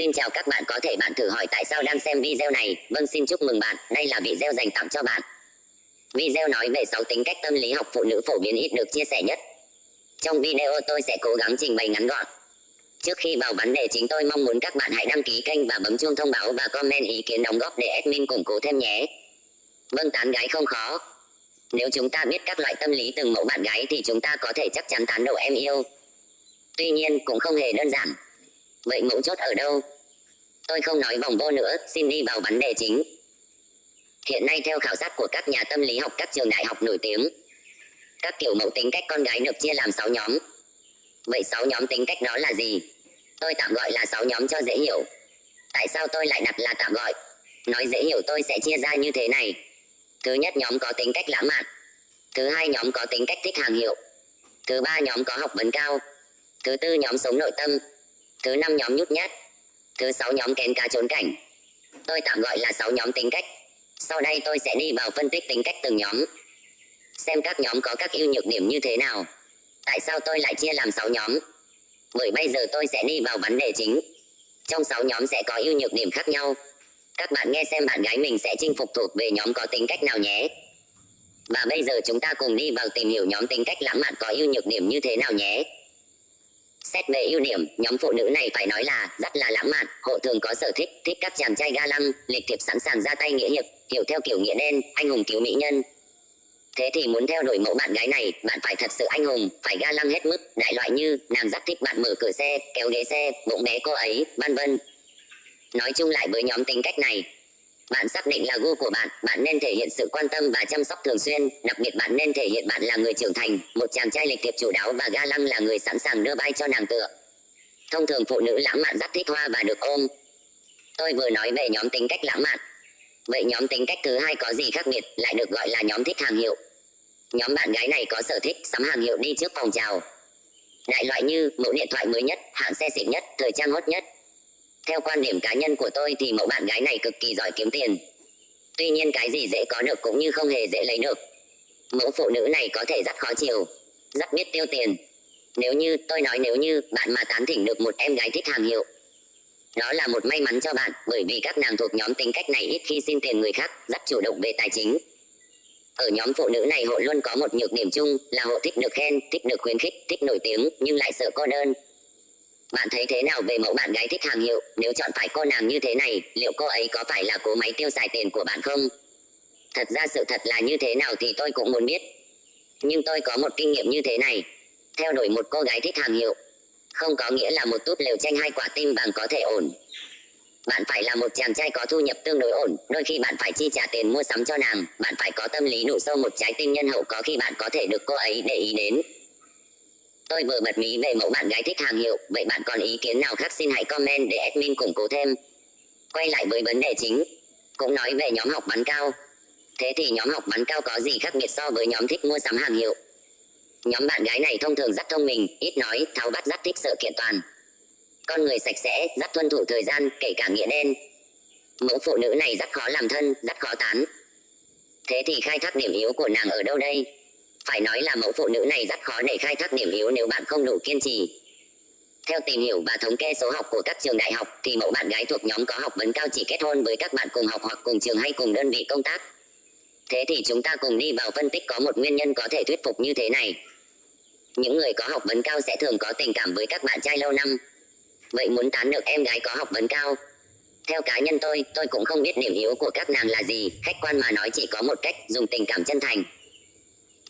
Xin chào các bạn có thể bạn thử hỏi tại sao đang xem video này. Vâng xin chúc mừng bạn, đây là video dành tặng cho bạn. Video nói về 6 tính cách tâm lý học phụ nữ phổ biến ít được chia sẻ nhất. Trong video tôi sẽ cố gắng trình bày ngắn gọn. Trước khi vào vấn đề chính tôi mong muốn các bạn hãy đăng ký kênh và bấm chuông thông báo và comment ý kiến đóng góp để admin củng cố thêm nhé. Vâng tán gái không khó. Nếu chúng ta biết các loại tâm lý từng mẫu bạn gái thì chúng ta có thể chắc chắn tán đổ em yêu. Tuy nhiên cũng không hề đơn giản. Vậy mấu chốt ở đâu? Tôi không nói vòng vô nữa, xin đi vào vấn đề chính. Hiện nay theo khảo sát của các nhà tâm lý học các trường đại học nổi tiếng, các kiểu mẫu tính cách con gái được chia làm 6 nhóm. Vậy 6 nhóm tính cách đó là gì? Tôi tạm gọi là 6 nhóm cho dễ hiểu. Tại sao tôi lại đặt là tạm gọi? Nói dễ hiểu tôi sẽ chia ra như thế này. Thứ nhất nhóm có tính cách lãng mạn. Thứ hai nhóm có tính cách thích hàng hiệu. Thứ ba nhóm có học vấn cao. Thứ tư nhóm sống nội tâm. Thứ năm nhóm nhút nhát. Thứ sáu nhóm kén cá trốn cảnh. Tôi tạm gọi là sáu nhóm tính cách. Sau đây tôi sẽ đi vào phân tích tính cách từng nhóm. Xem các nhóm có các ưu nhược điểm như thế nào. Tại sao tôi lại chia làm 6 nhóm? Bởi bây giờ tôi sẽ đi vào vấn đề chính. Trong 6 nhóm sẽ có ưu nhược điểm khác nhau. Các bạn nghe xem bạn gái mình sẽ chinh phục thuộc về nhóm có tính cách nào nhé. Và bây giờ chúng ta cùng đi vào tìm hiểu nhóm tính cách lãng mạn có ưu nhược điểm như thế nào nhé. Xét về ưu điểm, nhóm phụ nữ này phải nói là rất là lãng mạn, hộ thường có sở thích, thích các chàng trai ga lăng, lịch thiệp sẵn sàng ra tay nghĩa hiệp, hiểu theo kiểu nghĩa đen, anh hùng cứu mỹ nhân. Thế thì muốn theo đuổi mẫu bạn gái này, bạn phải thật sự anh hùng, phải ga lăng hết mức, đại loại như nàng rất thích bạn mở cửa xe, kéo ghế xe, bụng bé cô ấy, vân vân. Nói chung lại với nhóm tính cách này, bạn xác định là gu của bạn, bạn nên thể hiện sự quan tâm và chăm sóc thường xuyên, đặc biệt bạn nên thể hiện bạn là người trưởng thành, một chàng trai lịch thiệp chủ đáo và ga lăng là người sẵn sàng đưa vai cho nàng tựa. Thông thường phụ nữ lãng mạn rất thích hoa và được ôm. Tôi vừa nói về nhóm tính cách lãng mạn. Vậy nhóm tính cách thứ hai có gì khác biệt, lại được gọi là nhóm thích hàng hiệu. Nhóm bạn gái này có sở thích sắm hàng hiệu đi trước phòng chào. Đại loại như mẫu điện thoại mới nhất, hãng xe xịn nhất, thời trang hot nhất, theo quan điểm cá nhân của tôi thì mẫu bạn gái này cực kỳ giỏi kiếm tiền. Tuy nhiên cái gì dễ có được cũng như không hề dễ lấy được. Mẫu phụ nữ này có thể rất khó chiều, rất biết tiêu tiền. Nếu như tôi nói nếu như bạn mà tán thỉnh được một em gái thích hàng hiệu, đó là một may mắn cho bạn bởi vì các nàng thuộc nhóm tính cách này ít khi xin tiền người khác, rất chủ động về tài chính. Ở nhóm phụ nữ này hộ luôn có một nhược điểm chung là hộ thích được khen, thích được khuyến khích, thích nổi tiếng nhưng lại sợ cô đơn, bạn thấy thế nào về mẫu bạn gái thích hàng hiệu? Nếu chọn phải cô nàng như thế này, liệu cô ấy có phải là cố máy tiêu xài tiền của bạn không? Thật ra sự thật là như thế nào thì tôi cũng muốn biết. Nhưng tôi có một kinh nghiệm như thế này. Theo đuổi một cô gái thích hàng hiệu, không có nghĩa là một túp lều tranh hai quả tim vàng có thể ổn. Bạn phải là một chàng trai có thu nhập tương đối ổn, đôi khi bạn phải chi trả tiền mua sắm cho nàng, bạn phải có tâm lý đủ sâu một trái tim nhân hậu có khi bạn có thể được cô ấy để ý đến. Tôi vừa bật mí về mẫu bạn gái thích hàng hiệu, vậy bạn còn ý kiến nào khác xin hãy comment để admin củng cố thêm. Quay lại với vấn đề chính, cũng nói về nhóm học bắn cao. Thế thì nhóm học bắn cao có gì khác biệt so với nhóm thích mua sắm hàng hiệu? Nhóm bạn gái này thông thường rất thông minh, ít nói, tháo bắt rất thích sự kiện toàn. Con người sạch sẽ, rất tuân thủ thời gian, kể cả nghĩa đen. Mẫu phụ nữ này rất khó làm thân, rất khó tán. Thế thì khai thác điểm yếu của nàng ở đâu đây? Phải nói là mẫu phụ nữ này rất khó để khai thác điểm yếu nếu bạn không đủ kiên trì. Theo tìm hiểu và thống kê số học của các trường đại học thì mẫu bạn gái thuộc nhóm có học vấn cao chỉ kết hôn với các bạn cùng học hoặc cùng trường hay cùng đơn vị công tác. Thế thì chúng ta cùng đi vào phân tích có một nguyên nhân có thể thuyết phục như thế này. Những người có học vấn cao sẽ thường có tình cảm với các bạn trai lâu năm. Vậy muốn tán được em gái có học vấn cao? Theo cá nhân tôi, tôi cũng không biết điểm yếu của các nàng là gì, khách quan mà nói chỉ có một cách, dùng tình cảm chân thành,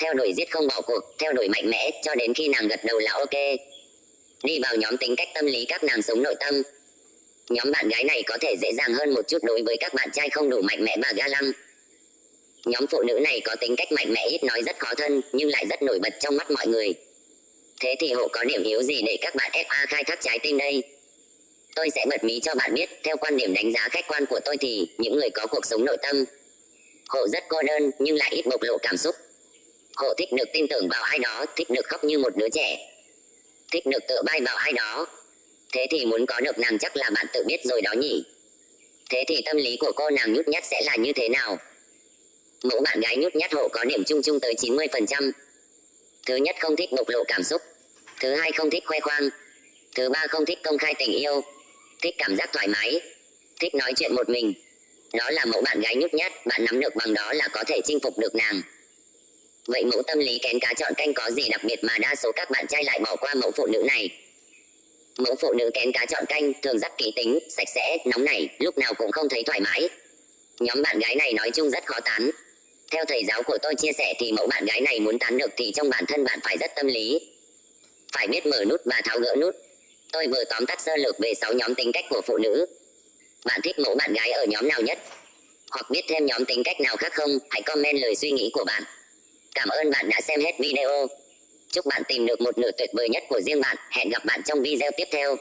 theo đuổi giết không bỏ cuộc, theo đuổi mạnh mẽ cho đến khi nàng gật đầu là ok. Đi vào nhóm tính cách tâm lý các nàng sống nội tâm. Nhóm bạn gái này có thể dễ dàng hơn một chút đối với các bạn trai không đủ mạnh mẽ và ga lăng. Nhóm phụ nữ này có tính cách mạnh mẽ ít nói rất khó thân nhưng lại rất nổi bật trong mắt mọi người. Thế thì hộ có điểm yếu gì để các bạn FA khai thác trái tim đây? Tôi sẽ bật mí cho bạn biết, theo quan điểm đánh giá khách quan của tôi thì những người có cuộc sống nội tâm. Hộ rất cô đơn nhưng lại ít bộc lộ cảm xúc, Hộ thích được tin tưởng vào ai đó, thích được khóc như một đứa trẻ. Thích được tự bay vào ai đó. Thế thì muốn có được nàng chắc là bạn tự biết rồi đó nhỉ. Thế thì tâm lý của cô nàng nhút nhát sẽ là như thế nào? Mẫu bạn gái nhút nhát hộ có điểm chung chung tới 90%. Thứ nhất không thích bộc lộ cảm xúc. Thứ hai không thích khoe khoang. Thứ ba không thích công khai tình yêu. thích cảm giác thoải mái, thích nói chuyện một mình. Đó là mẫu bạn gái nhút nhát, bạn nắm được bằng đó là có thể chinh phục được nàng. Vậy mẫu tâm lý kén cá chọn canh có gì đặc biệt mà đa số các bạn trai lại bỏ qua mẫu phụ nữ này? Mẫu phụ nữ kén cá chọn canh thường rất kỹ tính, sạch sẽ, nóng nảy, lúc nào cũng không thấy thoải mái. Nhóm bạn gái này nói chung rất khó tán. Theo thầy giáo của tôi chia sẻ thì mẫu bạn gái này muốn tán được thì trong bản thân bạn phải rất tâm lý. Phải biết mở nút và tháo gỡ nút. Tôi vừa tóm tắt sơ lược về 6 nhóm tính cách của phụ nữ. Bạn thích mẫu bạn gái ở nhóm nào nhất? Hoặc biết thêm nhóm tính cách nào khác không? Hãy comment lời suy nghĩ của bạn. Cảm ơn bạn đã xem hết video. Chúc bạn tìm được một nửa tuyệt vời nhất của riêng bạn. Hẹn gặp bạn trong video tiếp theo.